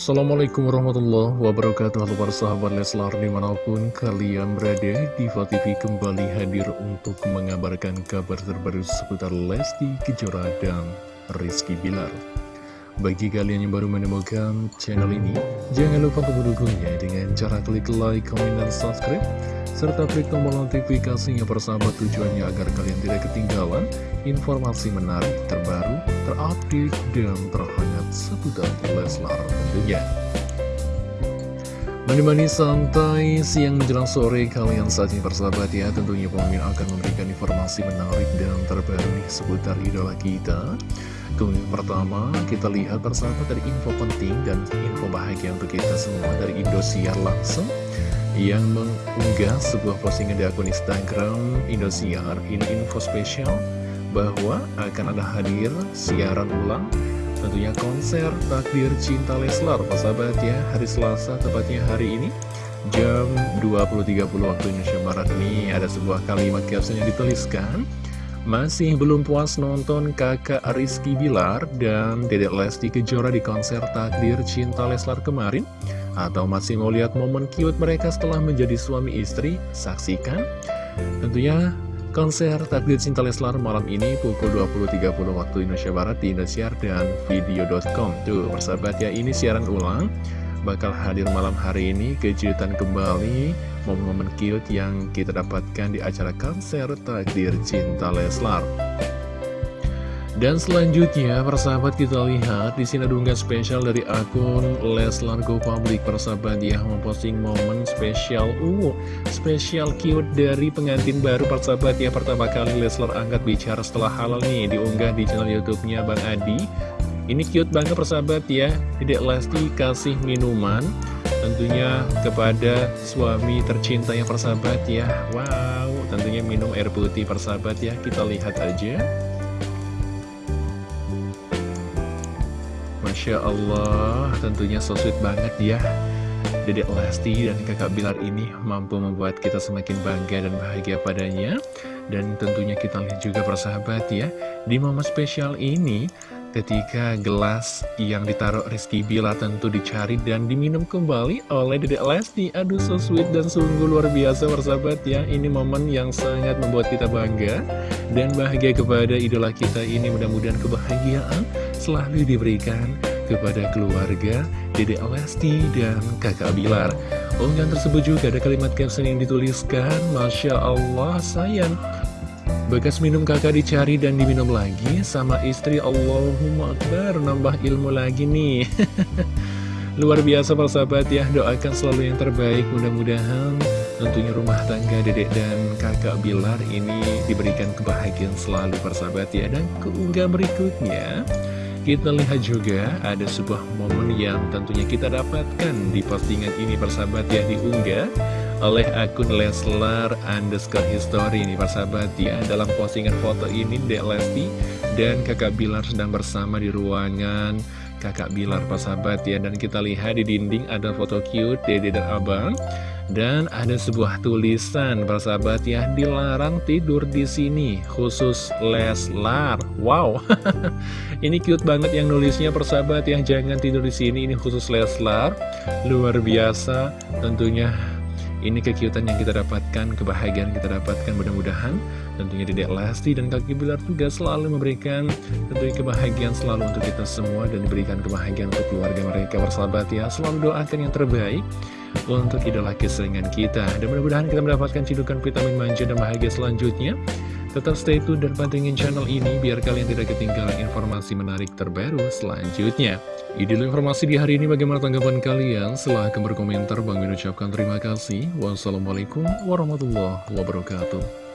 Assalamualaikum warahmatullahi wabarakatuh. Halo para sahabat Leslar di mana pun kalian berada Diva TV kembali hadir untuk mengabarkan kabar terbaru seputar Lesti Kejora dan Rizky Bilar. Bagi kalian yang baru menemukan channel ini Jangan lupa untuk mendukungnya dengan cara klik like, komen, dan subscribe serta klik tombol notifikasinya persahabat tujuannya agar kalian tidak ketinggalan informasi menarik, terbaru, terupdate, dan terhangat seputar Leslar tentunya. Menemani santai siang menjelang sore kalian saat ini persahabat ya Tentunya pemimpin akan memberikan informasi menarik dan terbaru nih seputar idola kita Kemudian pertama kita lihat persahabat dari info penting dan info bahagia untuk kita semua dari Indosiar langsung yang mengunggah sebuah postingan di akun Instagram Indosiar ini info spesial bahwa akan ada hadir siaran ulang tentunya konser Takdir Cinta Leslar sahabat ya hari Selasa tepatnya hari ini jam 20.30 waktu Indonesia Barat ini ada sebuah kalimat caption yang dituliskan masih belum puas nonton kakak Rizky Bilar dan Dedek Lesti Kejora di konser Takdir Cinta Leslar kemarin? Atau masih mau lihat momen cute mereka setelah menjadi suami istri? Saksikan. Tentunya konser Takdir Cinta Leslar malam ini pukul 20.30 waktu Indonesia Barat di Indosiar dan video.com. Tuh, persahabat ya, ini siaran ulang. Bakal hadir malam hari ini, kejutan kembali, momen-momen cute yang kita dapatkan di acara konser Takdir Cinta Leslar. Dan selanjutnya, persahabat kita lihat di sini ada unggahan spesial dari akun Leslar Go Public persahabat ya memposting momen spesial uh spesial cute dari pengantin baru persahabat ya pertama kali Leslar angkat bicara setelah halal nih diunggah di channel YouTube-nya Bang Adi. Ini cute banget persahabat ya. Dedek Lesti kasih minuman tentunya kepada suami tercinta yang persahabat ya. Wow, tentunya minum air putih persahabat ya. Kita lihat aja. Masya Allah, tentunya so sweet banget ya. Dedek Lesti dan kakak Bilar ini mampu membuat kita semakin bangga dan bahagia padanya. Dan tentunya kita lihat juga persahabat ya Di momen spesial ini ketika gelas yang ditaruh Rizky Bilar tentu dicari dan diminum kembali oleh Dedek Lesti. Aduh so sweet dan sungguh luar biasa persahabat ya. Ini momen yang sangat membuat kita bangga dan bahagia kepada idola kita ini. Mudah-mudahan kebahagiaan selalu diberikan kepada keluarga Dede Lesti dan kakak Bilar. Unggahan tersebut juga ada kalimat caption yang dituliskan, Masya Allah sayang. Bekas minum kakak dicari dan diminum lagi sama istri. Allahumma Akbar nambah ilmu lagi nih. Luar biasa persahabat ya. Doakan selalu yang terbaik. Mudah-mudahan tentunya rumah tangga dedek dan kakak Bilar ini diberikan kebahagiaan selalu persahabat ya. Dan keunggah berikutnya kita lihat juga ada sebuah momen yang tentunya kita dapatkan di postingan ini persahabat ya diunggah oleh akun Leslar underscore history ini persahabat ya. Dalam postingan foto ini Dek Lesti dan kakak Bilar sedang bersama di ruangan kakak Bilar persahabat ya. Dan kita lihat di dinding ada foto cute Dede dan Abang. Dan ada sebuah tulisan persahabat ya dilarang tidur di sini khusus Leslar. Wow, ini cute banget yang nulisnya persahabat ya jangan tidur di sini ini khusus Leslar. Luar biasa tentunya ini kekiutan yang kita dapatkan, kebahagiaan kita dapatkan mudah-mudahan tentunya Dedek Lesti dan Kaki Bilar juga selalu memberikan tentunya kebahagiaan selalu untuk kita semua dan diberikan kebahagiaan untuk keluarga mereka bersahabat ya. Selalu doakan yang terbaik untuk idola kesayangan kita. Dan mudah-mudahan kita mendapatkan cidukan vitamin manja dan bahagia selanjutnya. Tetap stay tune dan pantengin channel ini biar kalian tidak ketinggalan informasi menarik terbaru selanjutnya. Ini informasi di hari ini bagaimana tanggapan kalian? Silahkan berkomentar. Bang ucapkan terima kasih. Wassalamualaikum warahmatullahi wabarakatuh.